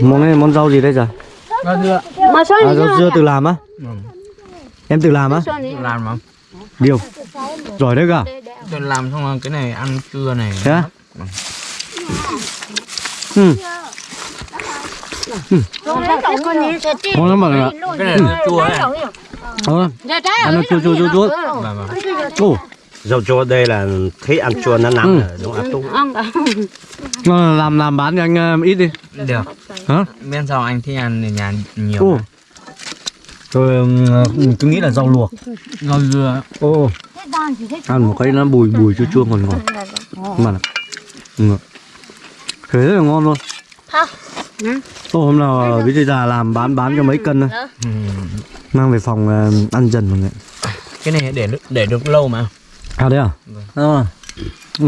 Món này món rau gì đây rồi? Rau dưa. Mà sao À, rau dưa tự làm á? Em tự làm á? Tôi làm mà. Điều. Giỏi đấy cả Tôi làm xong rồi cái này ăn trưa này. Thế á? Ừ, ngon lắm bạn ạ. Cái này là chua này Ờ, ăn nó chua chua chua. chua. Vâng vâng. Ồ, Dầu chua đây là thấy ăn chua nó nằm Ừ. ở đúng không? Tung. ngon, làm làm bán cho anh ờ, ít đi. Được. Hả? Bên sau anh thích ăn thì nhà nhiều Ồ. Tôi, tôi nghĩ là rau luộc. Rau dưa. Ồ. Ăn một cái nó bùi bùi chua chua ngon ngon Mà là ừ. Thế rất là ngon luôn. Ô, hôm nào ờ, với già làm bán bán cho mấy cân thôi. Ừ. Mang về phòng ờ, ăn dần mọi người. Cái này để được- để được lâu mà À đấy à? Vâng. À. Ừ.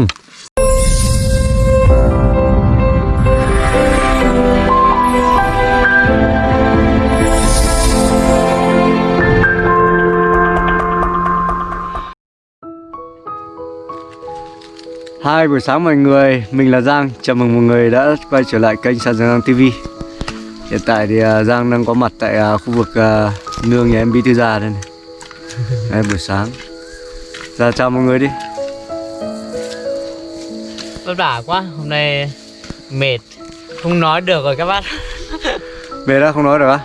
Hai buổi sáng mọi người, mình là Giang Chào mừng mọi người đã quay trở lại kênh Sa Giang TV Hiện tại thì à, Giang đang có mặt tại à, khu vực à, nương nhà em Bí Thư Già đây này Đây buổi sáng Ra chào mọi người đi. Vất vả quá Hôm nay mệt. Không nói được rồi các bác. Về đã không nói được á?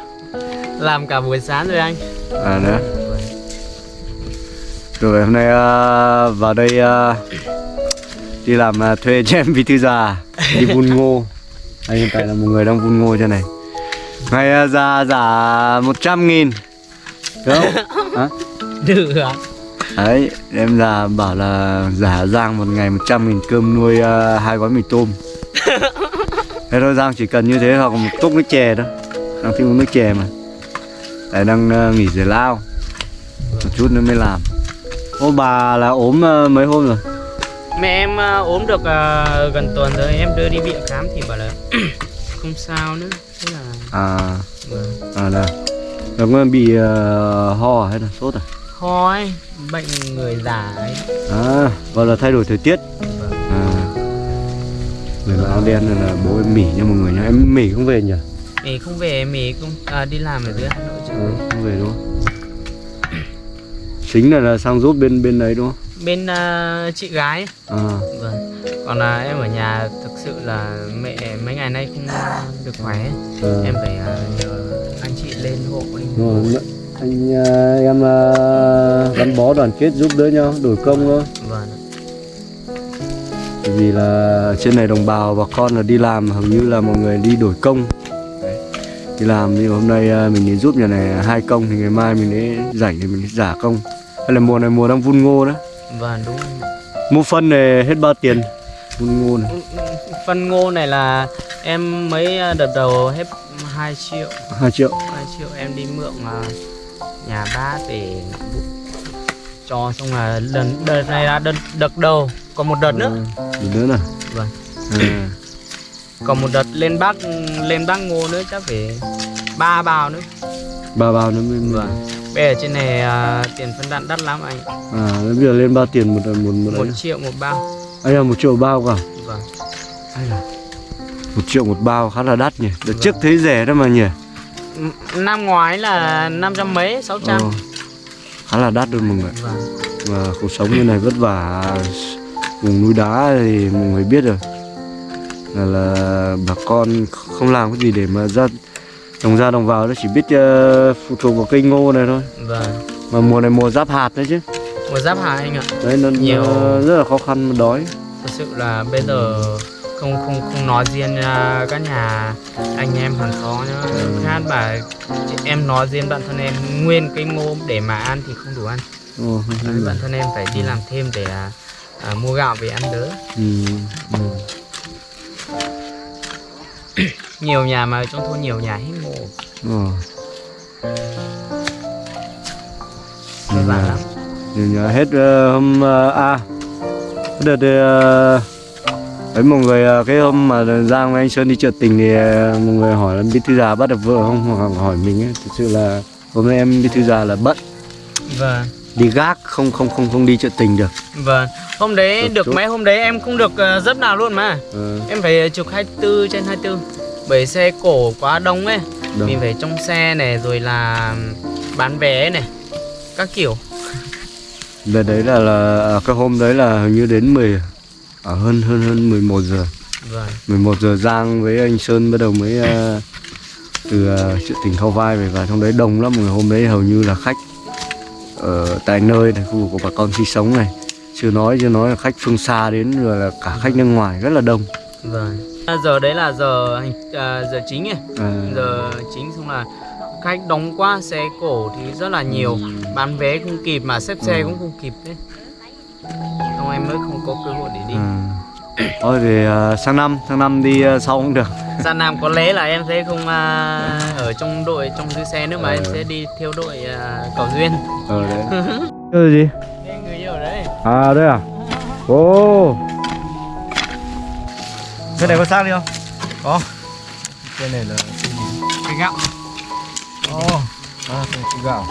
Làm cả buổi sáng rồi anh. À nữa Rồi hôm nay à, vào đây à, đi làm à, thuê cho em Bí Thư Già Đi vun ngô. Đây hiện tại là một người đang vun ngô cho này. Ngày à, già giả 100 nghìn. Đúng không? Hả? Được ạ Đấy, em già bảo là giả Giang một ngày 100 nghìn cơm nuôi à, hai gói mì tôm. Thế thôi Giang chỉ cần như thế hoặc một cốc nước chè thôi. Đang thích uống nước chè mà. Đấy đang à, nghỉ giải lao. Một chút nữa mới làm. Ô bà là ốm à, mấy hôm rồi? Mẹ em ờ, ốm được ờ, gần tuần rồi. Em đưa đi viện khám thì bảo là Không sao nữa. Thế là À, vâng. à là Nó có bị à, ho hay là sốt à? Ho ấy Bệnh người già ấy À, và là thay đổi thời tiết. À Người mặc áo đen này là bố em mỉ nha mọi người nhá Em mỉ không về nhỉ? Mì không về Mì cũng à, đi làm ở dưới Hà Nội chứ Ừ, không về đúng không? Chính là, là sang giúp bên bên đấy đúng không? Bên ờ, chị gái. À, Vâng Còn là em ở nhà thực sự là mẹ mấy ngày nay không được khỏe à. Em phải ờ, nhờ anh chị lên hộ em Đúng rồi, anh à, em à, gắn bó đoàn kết giúp đỡ nhau đổi công thôi. Vâng. Vì là trên này đồng bào bà con là đi làm hầu như là mọi người đi đổi công. Đấy. đi làm mà hôm nay à, mình đến giúp nhà này hai công thì ngày mai mình ấy rảnh thì mình ấy giả công. Hay là mùa này mùa đang vun ngô đó. Vâng đúng mua phân này hết bao tiền vun ngô này. Phân ngô này là em mới ờ, đợt đầu hết 2 triệu. 2 triệu. 2 triệu em đi mượn ờ, nhà bác để cho xong là lần đợt này là đợt, đợt đầu. Còn một đợt nữa. Ừ, Một nữa này Vâng. À, còn một đợt lên bác lên bác ngô nữa chắc phải ba bào nữa. Ba bao nữa mới vâng. Bây giờ trên này à, tiền phân đạm đắt lắm anh à bây giờ lên bao tiền một một một một triệu một bao. Anh là một triệu bao cả vâng. Hay là một triệu một bao khá là đắt nhỉ. Đợt Vâng. trước thấy rẻ đó mà nhỉ năm ngoái là năm trăm mấy sáu trăm. Ờ, khá là đắt luôn mọi người vâng. Và cuộc sống như này vất vả vùng núi đá thì mọi người biết rồi. Là, là bà con không làm cái gì để mà ra đồng ra đồng vào nó chỉ biết ờ, phụ thuộc vào cây ngô này thôi. Vâng. Mà mùa này mùa giáp hạt đấy chứ. Một giáp hạt anh ạ. Đấy nó, Nhiều. nó rất là khó khăn mà đói. Thật sự là bây giờ không không không nói riêng à, các nhà anh em hàng xóm nhá. Ừ. khác bà em nói riêng bản thân em nguyên cái ngô để mà ăn thì không đủ ăn. Không Đấy, bản thân em phải đi làm thêm để à, à, mua gạo về ăn đỡ. Ừ, ừ. nhiều nhà mà trong thôn nhiều nhà hết. Ngô lắm. Nhiều nhà hết ờ, hôm ờ, à cái đợt ờ, ấy mọi người ờ, cái hôm mà Giang với anh Sơn đi chợ tình thì ờ, mọi người hỏi là bí thư già bắt được vợ không? Hoặc hỏi mình ấy. Thực sự là hôm nay em bí thư già là bận. Vâng. Đi gác không không không không đi chợ tình được. Vâng, hôm đấy Được được chút. mấy? Hôm đấy em không được uh, dấp nào luôn mà. Ờ, Em phải trực 24 trên 24 bởi xe cổ quá đông ấy. Đông. mình phải trong xe này rồi là bán vé này các kiểu. Đợt đấy là, là à, cái hôm đấy là hình như đến 10 à, hơn hơn hơn 11 giờ. vâng. 11 giờ Giang với anh Sơn bắt đầu mới à, từ à, chợ tỉnh Khao Vai về. Và trong đấy đông lắm người. Hôm đấy hầu như là khách ở tại nơi này khu vực của bà con sinh sống này. Chưa nói chưa nói là khách phương xa đến rồi là cả khách nước ngoài rất là đông. Vâng. À, giờ đấy là giờ à, giờ chính ấy à, giờ chính xong là khách đóng quá xe cổ thì rất là nhiều. Bán vé không kịp mà xếp xe cũng không kịp đấy xong em mới không có cơ hội để đi. À. thôi thì à, sang năm sang năm đi à, sau cũng được. Ra Nam có lẽ là em sẽ không à, ở trong đội trong dưới xe nữa mà em sẽ đi theo đội à, cầu duyên. Ờ đấy. Cái gì? Đây, người yêu ở đấy. À đây à? Ồ cái này có xác đi không? Có. Cái này là cái gạo. Ồ, à, cái cái gạo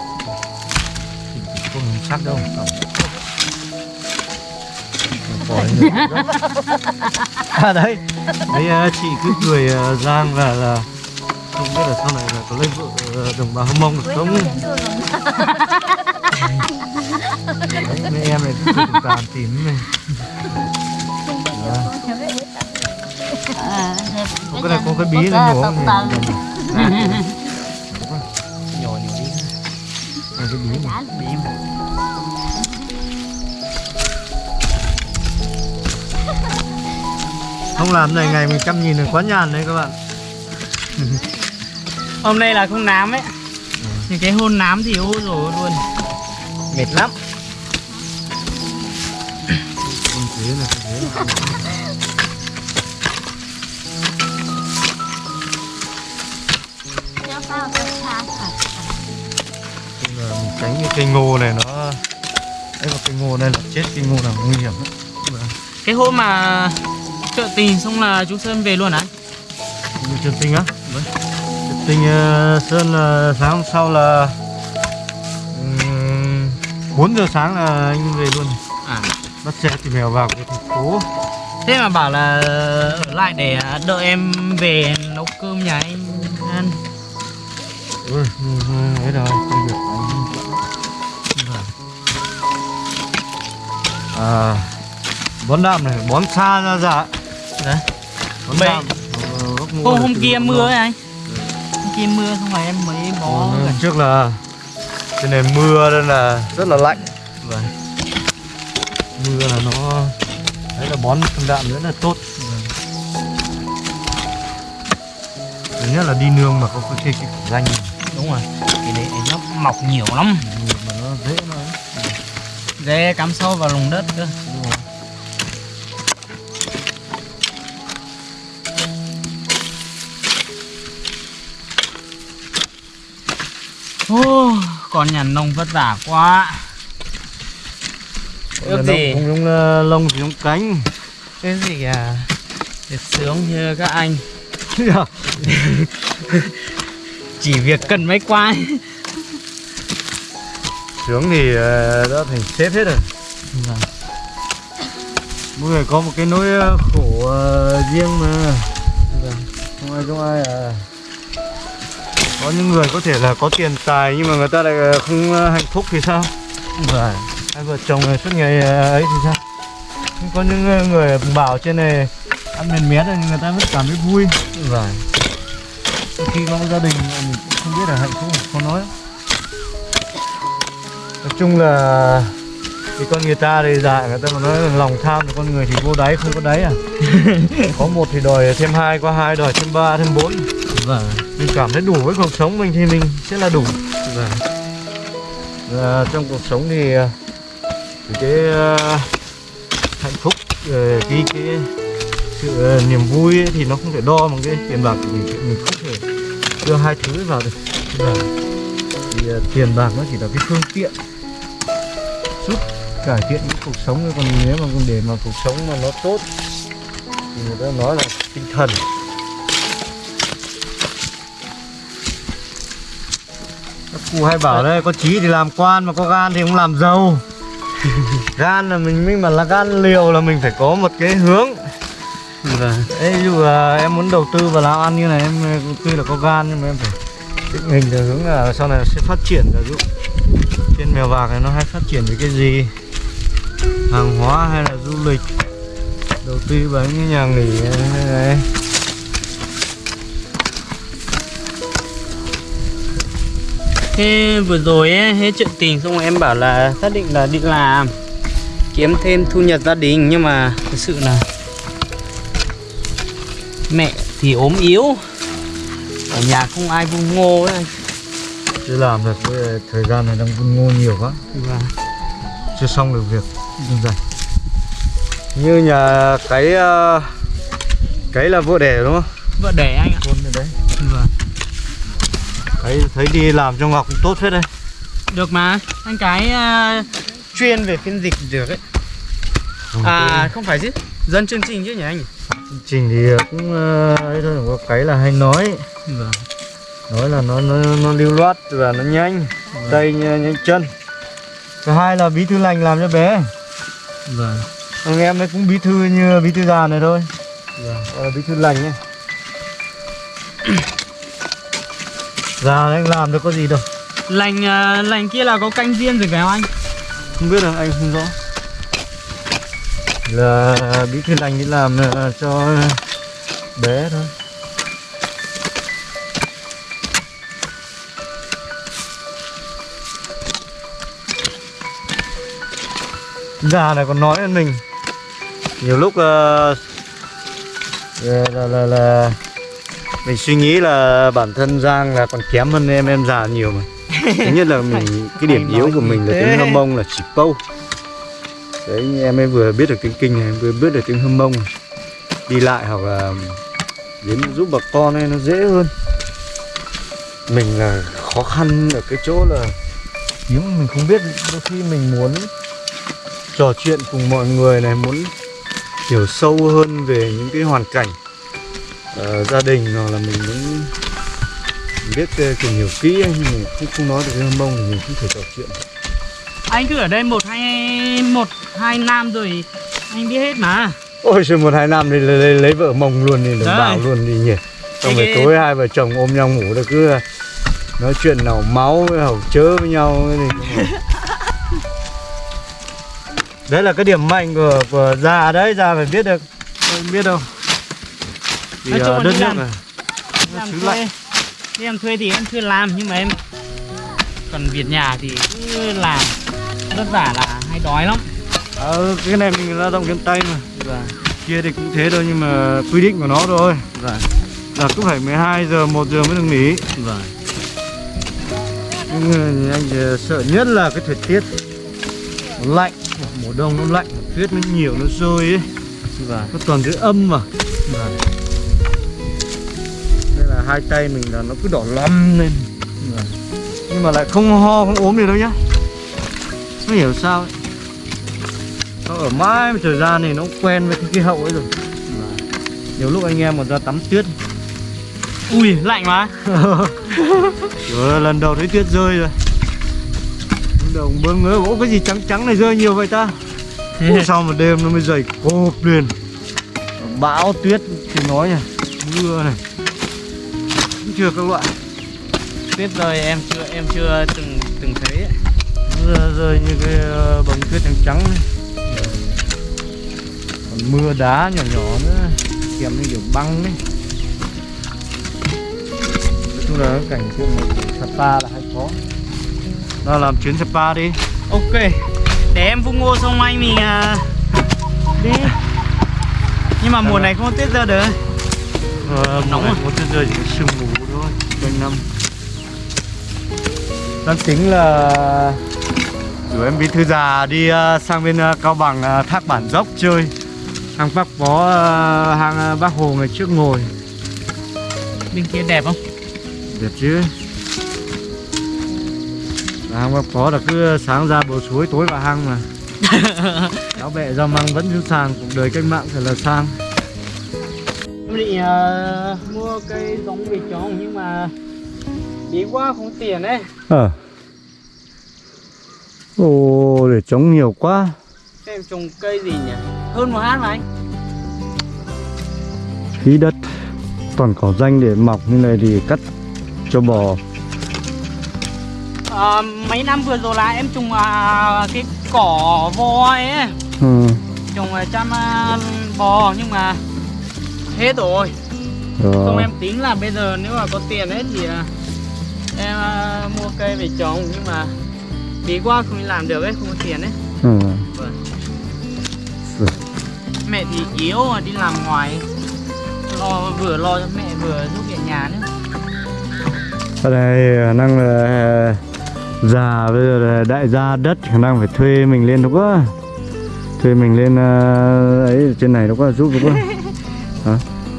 không sắc đâu à đấy. Đấy ờ, chị cứ cười ờ, Giang là là không biết là sau này là có lấy vợ ờ, đồng bào Hâm Mông được không đấy, mấy em này cứ tàn tím này. Có cái này có cái bí này nhổ không làm này ngày mình chăm nhìn là quá nhàn đấy các bạn. Hôm nay là không nám ấy. Nhưng cái hôn nám thì ôi rồi luôn. Mệt lắm. Con thế là thế là Chung là mình tránh cái cây ngô này nó đấy mà cây ngô này là chết cây ngô nào nguy hiểm lắm. Cái hôm mà chợ tình xong là chú Sơn về luôn à Như Trần Tinh á? Trần Tinh ờ, Sơn là sáng hôm sau là ừm, 4 giờ sáng là anh về luôn. À. Bắt xe tìm mèo vào cái thành phố. Thế mà bảo là ở lại để đợi em về nấu cơm nhà anh ăn ừ, ừ, ừ, ấy rồi công việc anh. Vâng. à bón đạm này bón xa ra dạ đấy. Đạm ờ, hôm, hôm kia mưa ấy anh. Hôm kia mưa xong rồi em mới bó Ừ, gần. trước là cái này mưa nên là rất là lạnh. Vâng. Mưa là nó đấy là bón phân đạm rất là tốt. Thứ nhất là đi nương mà có cái cái, cái danh. Đúng rồi. Cái đấy nó mọc nhiều lắm. Mà nó dễ nó dễ cắm sâu vào lòng đất cơ Ô, con nhà nông vất vả quá. Ước gì? Không giống là lông thì giống cánh. Cái gì à được sướng như các anh. Chỉ việc cần máy quay Sướng thì ờ, đã thành sếp hết rồi. Vâng. Mỗi người có một cái nỗi ờ, khổ ờ, riêng mà. Vâng. Không ai không ai à Có những người có thể là có tiền tài nhưng mà người ta lại ờ, không ờ, hạnh phúc thì sao? Vâng. Hai vợ chồng này suốt ngày ờ, ấy thì sao? Nhưng có những người bảo trên này ăn mền mét thì người ta vẫn cảm thấy vui. Vâng. Khi có gia đình mình cũng không biết là hạnh phúc khó nói. Nói chung là thì con người ta thì dạ người ta mà nói là lòng tham thì con người thì vô đáy không có đáy à? Có một thì đòi thêm hai có hai đòi thêm ba thêm bốn. Vâng mình cảm thấy đủ với cuộc sống mình thì mình sẽ là đủ. Và, Và trong cuộc sống thì à, thì cái uh, hạnh phúc ờ, cái cái sự uh, niềm vui ấy, thì nó không thể đo bằng cái tiền bạc thì mình. Không thể đưa hai thứ vào được. Và thì uh, tiền bạc nó chỉ là cái phương tiện giúp cải thiện cái cuộc sống. Còn nếu mà để mà cuộc sống mà nó tốt thì người ta nói là tinh thần. Cụ hay bảo đây có trí thì làm quan mà có gan thì không làm giàu gan là mình mình mà là gan liều là mình phải có một cái hướng. Vâng. Ví dụ là em muốn đầu tư vào làm ăn như này em tuy là có gan nhưng mà em phải định hình theo hướng là sau này nó sẽ phát triển ví dụ trên mèo vạc này nó hay phát triển về cái gì? Hàng hóa hay là du lịch đầu tư vào những nhà nghỉ hay này Thế vừa rồi ấy, hết chuyện tình xong rồi em bảo là xác định là đi làm. Kiếm thêm thu nhập gia đình nhưng mà thực sự là mẹ thì ốm yếu. Ở nhà không ai vung ngô ấy. Chưa làm được thời gian này đang vun ngô nhiều quá. Vâng. chưa xong được việc như nhà cái ờ, cái là vợ đẻ đúng không? Vợ đẻ anh ạ. Con ở đấy vâng. cái thấy đi làm cho ngọc cũng tốt phết đây được mà. Anh cái à, chuyên về phiên dịch được ấy. À không phải chứ dân chương trình chứ nhỉ anh? Chương trình thì cũng ờ, ấy thôi có cái là hay nói. Vâng. Nói là nó nó nó lưu loát và nó nhanh tay nhanh, chân. Thứ hai là bí thư lành làm cho bé. Vâng. Thằng em ấy cũng bí thư như bí thư già này thôi. Vâng. Là bí thư lành nhé già đấy làm được có gì đâu. Lành à, lành kia là có canh riêng rồi phải không anh? Không biết là anh không rõ. Là bí thư lành đi làm ờ, cho bé thôi. Già này còn nói hơn mình. Nhiều lúc ờ, là, là, là, là mình suy nghĩ là bản thân Giang là còn kém hơn em em già nhiều mà. Thứ nhất là mình cái điểm yếu của mình là tiếng hâm mông là chỉ câu. Đấy em ấy vừa biết được tiếng kinh này vừa biết được tiếng hâm mông này. đi lại hoặc là đến giúp bà con ấy nó dễ hơn. Mình là khó khăn ở cái chỗ là tiếng mình không biết đôi khi mình muốn trò chuyện cùng mọi người này muốn hiểu sâu hơn về những cái hoàn cảnh ờ, gia đình hoặc là mình muốn biết ờ, tìm hiểu kỹ ấy, nhưng mà không không nói được tiếng hâm mông thì mình không thể trò chuyện anh cứ ở đây một hai một hai năm rồi anh biết hết mà. Ôi trời một hai năm thì lấy, lấy, lấy vợ mông luôn thì Đấy. bảo luôn đi nhỉ. Xong rồi tối hai vợ chồng ôm nhau ngủ được cứ nói chuyện nào máu với hầu chớ với nhau cái gì. Đấy là cái điểm mạnh của của già đấy, già phải biết được. Không biết đâu Thì Nói chung ờ, là đất nước này. làm xứ thuê đi làm thuê thì em chưa làm nhưng mà em còn việc nhà thì cứ làm. Vất vả là hay đói lắm. Ờ, cái này mình lao động chân tay mà. Vâng Kia thì cũng thế thôi nhưng mà quy định của nó thôi. Vâng Là cứ phải 12 giờ, 1 giờ mới được nghỉ. Vâng Nhưng anh sợ nhất là cái thời tiết nó lạnh mùa đông nó lạnh tuyết nó nhiều nó rơi ấy. Vâng nó toàn dưới âm mà. Nên là hai tay mình là nó cứ đỏ lăm lên. Nhưng mà lại không ho không ốm gì đâu nhá. Không hiểu sao ấy. Nó ở mãi một thời gian này nó quen với cái khí hậu ấy rồi. Nhiều lúc anh em còn ra tắm tuyết. Ui lạnh mà. Ơi, lần đầu thấy tuyết rơi rồi. Lần đầu bơ ngỡ Ủa cái gì trắng trắng này rơi nhiều vậy ta? Ủa sao mà đêm nó mới dày cộp liền. Bão tuyết thì nói nhỉ Mưa này chưa các loại? Tuyết rơi em chưa em chưa từng từng thấy ấy. Mưa rơi như cái ờ, bông tuyết trắng trắng này Còn mưa đá nhỏ nhỏ nữa Kèm như kiểu băng đấy Nói chung là cảnh tượng Sapa là hay có Nào làm chuyến Sapa đi. Ok để em vung ngô xong anh mình à, đi. Nhưng mà mùa này không có tuyết rơi được Nóng nóng à? Có tuyết rơi chỉ sương mù thôi Quanh năm. Đang tính là Rủ em bí thư già đi ờ, sang bên ờ, Cao Bằng ờ, thác bản dốc chơi. Hang Bác Bó, hang ờ, Bác Hồ ngày trước ngồi. Bên kia đẹp không? Đẹp chứ. Và hang Bác Bó là cứ sáng ra bờ suối tối vào hang mà. Áo bẹ rau măng vẫn giữ sàng Cuộc đời cách mạng thật là sang em định à, mua cây giống về trồng nhưng mà bí quá không tiền đấy Ờ. Ồ, để trống nhiều quá. Em trồng cây gì nhỉ? Hơn một hát mà anh. Tí đất toàn cỏ danh để mọc như này thì cắt cho bò. Ờ, mấy năm vừa rồi là em trồng à, cái cỏ voi ấy. Ừ. trồng à, chăm à, bò nhưng mà hết rồi. Không em tính là bây giờ nếu mà có tiền ấy thì à, em à, mua cây về trồng nhưng mà bí quá không làm được ấy không có tiền ấy. Ừ. Vâng. Rồi. mẹ thì yếu mà đi làm ngoài lo vừa lo cho mẹ vừa giúp việc nhà nữa Ở đây khả năng là à, già bây giờ là đại gia đất khả năng phải thuê mình lên đúng quá thuê mình lên ấy trên này đúng quá giúp đúng quá đó.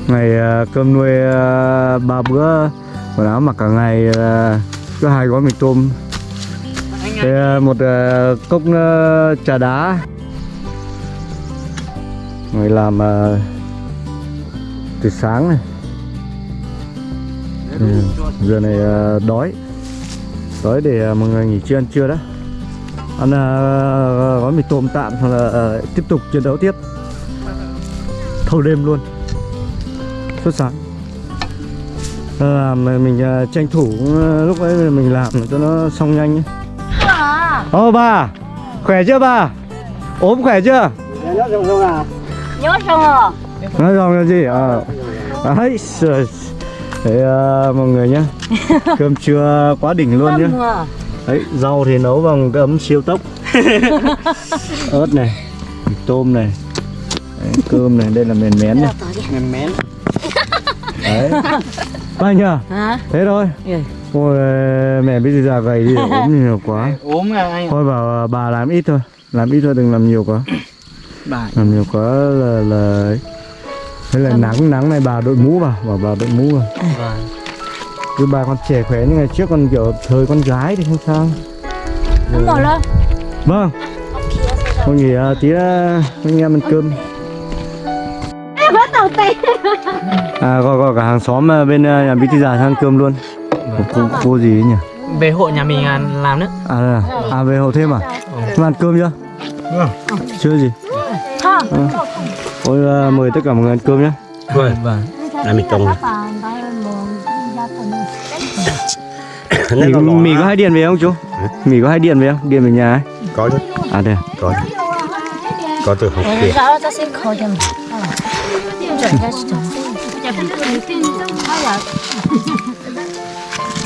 ngày à, cơm nuôi à, ba bữa quần áo mặc cả ngày có cứ hai gói mì tôm. Thế một cốc trà đá. Người làm từ sáng này. Ừ. giờ này đói. Đói để mọi người nghỉ trưa, ăn trưa đó. Ăn gói mì tôm tạm hoặc là tiếp tục chiến đấu tiếp. Thâu đêm luôn suốt sáng À, làm mình à, tranh thủ à, lúc ấy mình làm cho nó xong nhanh. Ô bà, khỏe chưa bà? ốm khỏe chưa? nhớ xong rồi Nói xong là gì? À, ấy. Thế à, mọi người nhá Cơm trưa quá đỉnh luôn nhá Đấy, rau thì nấu bằng cái ấm siêu tốc Ớt này, tôm này Đấy, Cơm này, đây là mèn mén này mềm mén Đấy. Ba nhờ, hả? Thế thôi. Ừ. Ôi, mẹ bây giờ già gầy đi, ốm nhiều quá. Ốm à anh Thôi bảo à, bà làm ít thôi. Làm ít thôi, đừng làm nhiều quá. Bà. Làm nhiều quá là là thế là nắng nắng này bà đội mũ vào bảo bà đội mũ vào. Vâng. Cứ bà con trẻ khỏe như ngày trước còn kiểu thời con gái thì không sao. Đúng rồi. đó vâng. Con nghỉ à, tí à, anh em ăn cơm đầu tay à gọi gọi cả hàng xóm à, bên à, nhà bí thư già sang ăn cơm luôn. Cô, cô, cô gì ấy nhỉ? Về hộ nhà mình à, làm nữa à, à, à về hậu thêm à? Mà ăn cơm chưa? Chưa gì? Không. Ôi, à, mời tất cả mọi người ăn cơm nhé. Vâng. vâng. Làm mì tôm. mì, mì có hai điện về không chú? Mì có hai điện về không? Điện về nhà ấy. Có chứ, à đây à? có chứ. Có từ học kia.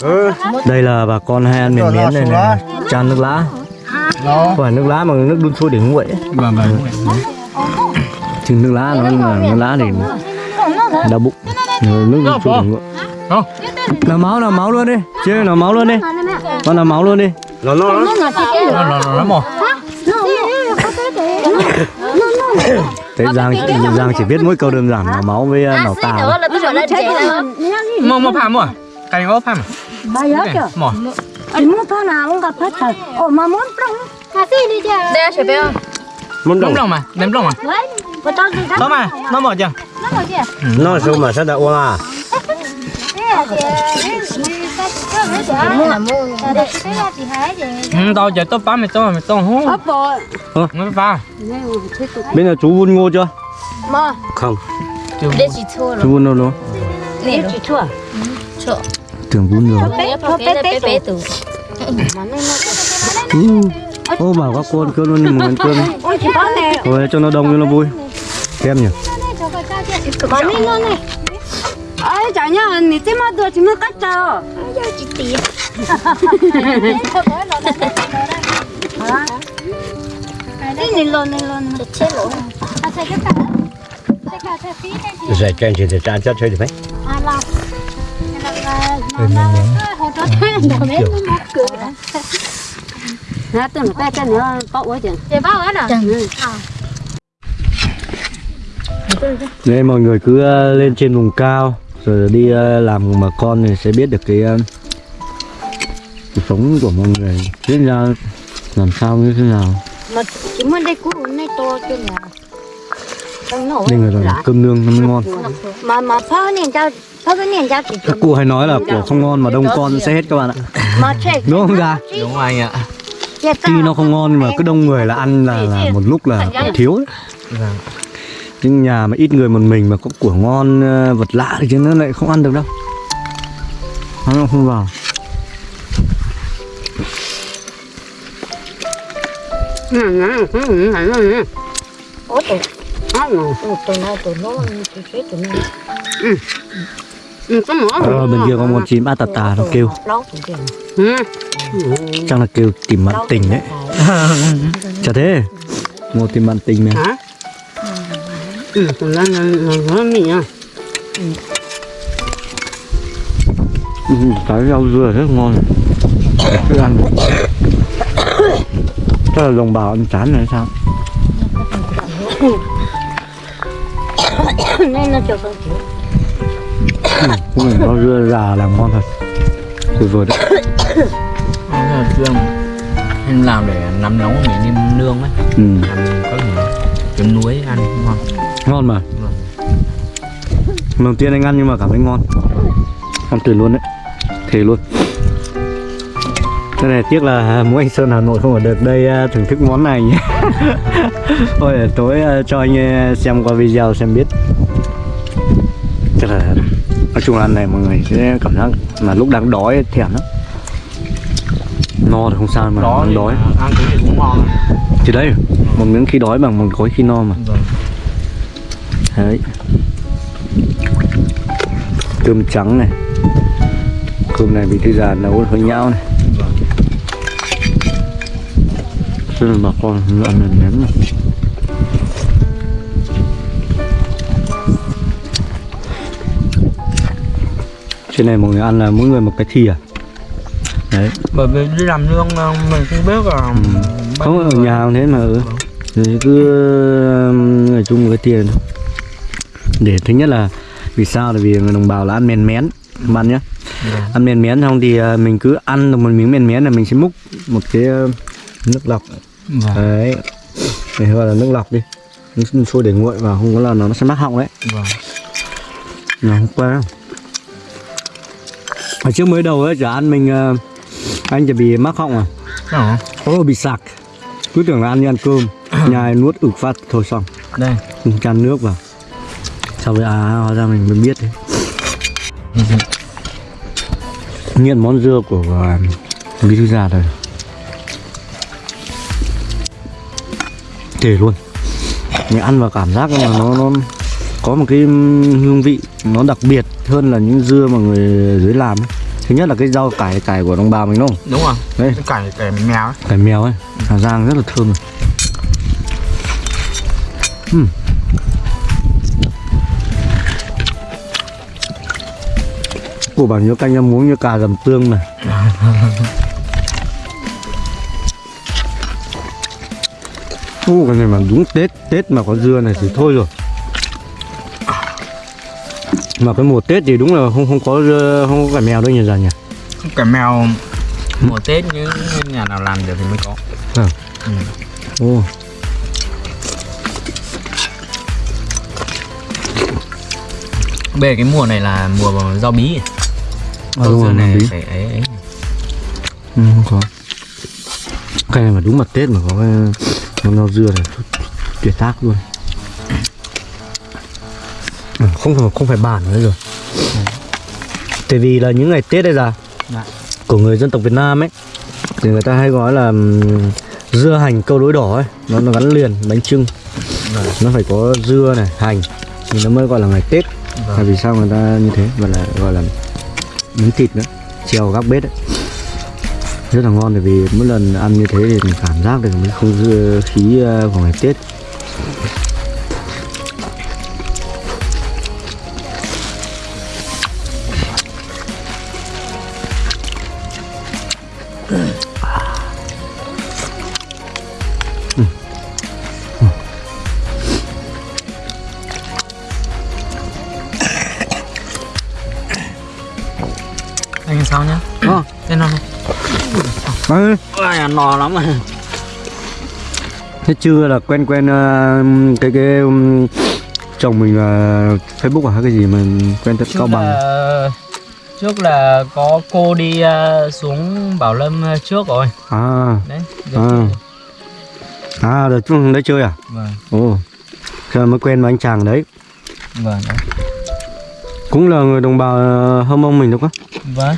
Ừ. Đây là bà con hay ăn miền miến này này. Chan nước lá. Phải nước lá mà nước đun sôi để nguội ấy. vâng vâng Chứ nước lá nó là nước lá để đau bụng. Nước đun sôi để nguội. Không. Nào máu nào máu luôn đi. Chứ nào máu luôn đi. Con nào máu luôn đi. Nó nó nó. nó nó nó mỏ Thế Giang, Giang chỉ biết mỗi câu đơn giản là máu với nào trẻ mỏ mỏ phàm mỏ cái có phàm bà nhớ chưa mỏ anh muốn thằng nào cũng gặp hết thật. Ồ mà muốn trong cà phê đi chưa đây chị bé Muốn đồng. lòng mà ném lòng mà có mà nó mỏ chưa? Nó rồi kìa Nó sao mà sao đã uống à? Ừ tao giờ tôi phá mày tôi mày tôi hú. Mới phá. Bên là chú vun ngô chưa? mà. Không. rồi. Chú vun đâu luôn để chị thua. Tưởng vun rồi. Bé bé bé bé từ Ừ. Ô bảo các cô ăn cơm luôn đi một ăn này Rồi cho nó đông cho nó vui. Kem nhỉ nó ai chả nhá nị chứ mà được chị mới cắt cho. Chị tì cái này lon này lon chết lỗ. Giải trên thì để trả cho chơi được mấy. nè tôi cái cái nữa có quá chừng chị bao hết rồi Đây mọi người cứ ờ, lên trên vùng cao Rồi đi ờ, làm bà con thì sẽ biết được cái ờ, Cuộc sống của mọi người. Biết ra làm sao như thế nào? Mà chỉ muốn đây cũ này to trong nổ Nên người là cơm nương nó mới ngon. Mà mà phao niên cho phao cái niên cho Các cụ hay nói là của không ngon mà đông con sẽ hết các bạn ạ. Mà Đúng không ra? đúng rồi anh ạ. Tuy nó không ngon mà cứ đông người là ăn là, là một lúc là thiếu ấy nhưng nhà mà ít người một mình mà có của ngon ờ, vật lạ thì chứ nó lại không ăn được đâu. Nó không vào. Ủa, Ừ, ờ, bên kia có con chim ba tà tà nó kêu. Chắc là kêu tìm bạn tình đấy chả thế. Một tìm bạn tình này. Ừ, tụi nó nó nó nó mì à. ừ, cái rau dưa rất ngon. Cứ ăn. Chắc là đồng bào ăn chán này sao? Nên nó cho con chịu. Là rau dưa già làm ngon thật. Tuyệt vời đấy. Bây giờ Trương em làm để nắm nóng mình đi nương ấy. Ừ. ăn có chấm núi ăn ngon ngon mà. Lần đầu tiên anh ăn nhưng mà cảm thấy ngon. Ăn tuyệt luôn đấy. Thề luôn. Cái này tiếc là mỗi anh Sơn Hà Nội không ở được đây à, thưởng thức món này nhé Thôi để tối à, cho anh à, xem qua video xem biết. Chắc là nói chung là ăn này mọi người sẽ cảm giác mà lúc đang đói thèm lắm. No thì không sao mà đó đang đói. ăn cái gì cũng ngon. Thì đấy một miếng khi đói bằng một gói khi no mà. Rồi đấy. Cơm trắng này. Cơm này bị thư già nấu hơi nhão này. Rất là bà con ăn là nếm này. Trên này mọi người ăn là mỗi người một cái thìa. Đấy. Bởi vì đi làm nương ờ, mình không biết là bao không ở nhà thế mà ừ. cứ ở chung một cái tiền để thứ nhất là vì sao? Là vì người đồng bào là ăn mèn mén bạn nhá Vâng. ăn mèn mén xong thì uh, mình cứ ăn được một miếng mèn mén là mình sẽ múc một cái uh, nước lọc. Vâng. đấy. Mình gọi là nước lọc đi. Nước sôi để nguội vào không có là nó sẽ mắc họng đấy. Vâng. nó không đâu ở trước mới đầu ấy chả ăn mình uh, anh chỉ bị mắc họng à? Đó. Ồ bị sặc Cứ tưởng là ăn như ăn cơm. Nhai nuốt ực phát thôi xong. Đây. Chan nước vào Sau với à hóa ra mình mới biết đấy Nghiện món dưa của uh, Bí thư già rồi Thể luôn Mình ăn vào cảm giác là nó, nó có một cái hương vị nó đặc biệt hơn là những dưa mà người dưới làm ấy. Thứ nhất là cái rau cải cải của đồng bào mình đúng không? đúng rồi cái cải cải mèo ấy cải mèo ấy Hà Giang rất là thơm rồi. Ừm. Cô bảo nhớ canh em muốn như cà dầm tương này. Ô, cái này mà đúng Tết Tết mà có dưa này thì thôi rồi. Mà cái mùa Tết thì đúng là không không có dưa, không có cải mèo đâu nhỉ già nhỉ? Cải mèo mùa tết những nhà nào làm được thì mới có. Ô về cái mùa này là mùa rau bí à, đúng rồi, này phải ấy, ấy. Ừ, không có cái này mà đúng mặt Tết mà có cái rau dưa này tuyệt tác luôn Ừ, không phải không phải bản nữa rồi tại vì là những ngày Tết đây ra Dạ. của người dân tộc Việt Nam ấy thì người ta hay gọi là dưa hành câu đối đỏ ấy nó nó gắn liền bánh trưng Vâng. nó phải có dưa này hành thì nó mới gọi là ngày Tết Vâng. là vì sao người ta như thế và là gọi là miếng thịt nữa, treo góc bếp đấy. Rất là ngon, bởi vì mỗi lần ăn như thế thì mình cảm giác được cái không khí ờ, của ngày Tết. Sao nhá. Ờ. tên nó Ê, Ôi, no lắm rồi. Thế chưa là quen quen ờ, cái cái um, chồng mình là Facebook à hay cái gì mà quen tận cao bằng? là, trước là có cô đi ờ, xuống Bảo Lâm ờ, trước rồi. À. Đấy À. à đợt chúng đấy chơi à? Vâng. Ồ Giờ mới quen với anh chàng đấy. Vâng đấy. Cũng là người đồng bào Hơ Mông mình đúng không? vâng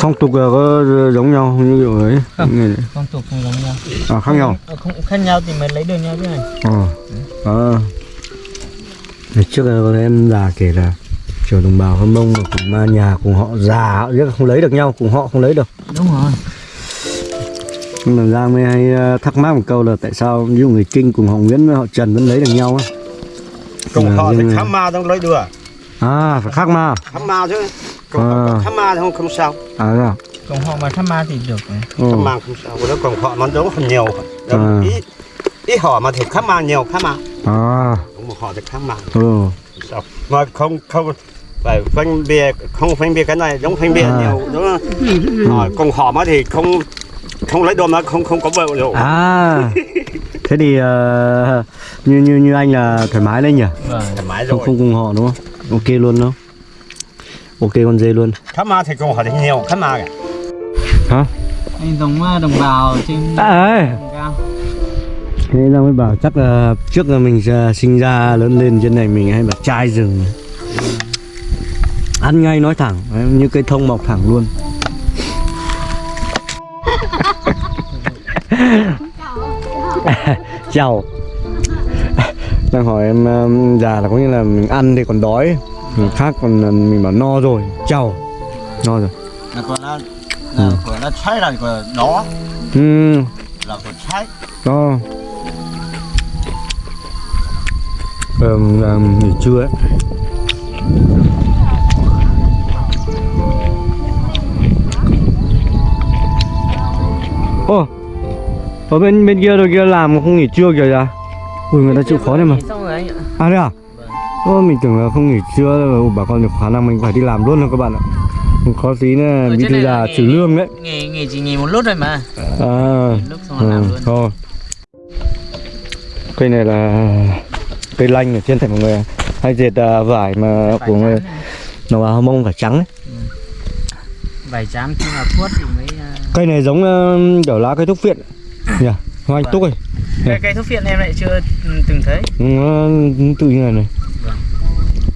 Phong tục là có giống nhau như kiểu ấy Không. Người- phong tục không giống nhau. À khác nhau. Ờ, không khác nhau thì mới lấy được nhau chứ này. Ờ. À Ngày trước là có em già kể là Kiểu đồng bào Hơ Mông mà cùng ma nhà cùng họ già họ không lấy được nhau Cùng họ không lấy được. Đúng rồi. Nhưng mà Giang mới hay ờ, thắc mắc một câu là tại sao ví dụ người Kinh cùng họ Nguyễn với họ Trần vẫn lấy được nhau á? Cùng họ thì khám ma không lấy được. À phải khác ma. Khám ma chứ còn À. khám ma thì không không sao. À thế à? Còn họ mà thăm ma thì được này Ồ. khám ma không sao. Còn nếu còn họ nó giống hơn nhiều. À. ít ít họ mà thì khám ma nhiều khám ma. À. Cũng một họ thì khám ma. Ừ. Không sao. Mà không không phải phân biệt không phân biệt cái này giống phân biệt À. nhiều đúng không? Ờ, còn họ mà thì không không lấy đồ mà không không có vợ rồi À. Thế thì ờ, như như như anh là thoải mái đấy nhỉ? Vâng thoải mái Không rồi. không cùng họ đúng không? Ok luôn đúng không Ok con dê luôn. Khám ma thì còn thì nhiều khám ma kìa. Hả? Anh giống ờ, đồng bào trên À cao. Thế Giang mới bảo chắc là trước là mình ờ, sinh ra lớn lên trên này mình hay bảo trai rừng. Ăn ngay nói thẳng như cây thông mọc thẳng luôn. Chào. Đang hỏi em um, già là có nghĩa là mình ăn thì còn đói Người khác còn là mình bảo no rồi Chào No rồi. Là còn nó là còn nó cháy là còn đó. Ừ, là còn cháy No Ờm, um, nghỉ trưa ấy. Ô Ở bên bên kia rồi kia làm mà không nghỉ trưa kìa kìa Ui người ta chịu khó này mà. Xong rồi anh ạ. À thế à? Ô, mình tưởng là không nghỉ trưa đâu, bà con được khả năng mình phải đi làm luôn rồi các bạn ạ. Khó tí nữa trên thư già là trừ lương đấy. nghỉ nghỉ chỉ nghỉ một lúc thôi mà. À, lúc xong rồi ừ, làm luôn. thôi. Cây này là cây lanh ở trên thành mọi người Hay dệt à, vải mà Vải của người này. bào Hơ Mông vải trắng ấy. Vải trắng khi mà thuốc thì mới ờ, Cây này giống uh, kiểu lá cây thuốc viện nhỉ? Hoa anh Vâng. túc ấy cái cây thuốc phiện em lại chưa ừ, từng thấy. Nó tự như này. này Vâng.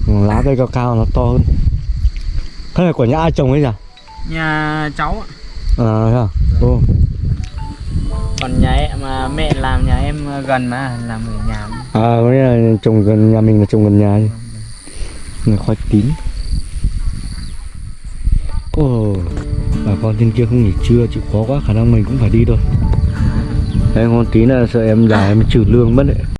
Lá cây cao cao nó to hơn Cái này của nhà ai trồng ấy nhỉ? nhà cháu ạ. À thế à? Ô. còn nhà em mà mẹ làm nhà em gần mà làm ở nhà. À có nghĩa là trồng gần nhà mình là trồng gần nhà chứ Này khoai tím Ồ Bà con trên kia không nghỉ trưa chịu khó quá khả năng mình cũng phải đi thôi Đấy con tí là sợ em già em trừ lương mất đấy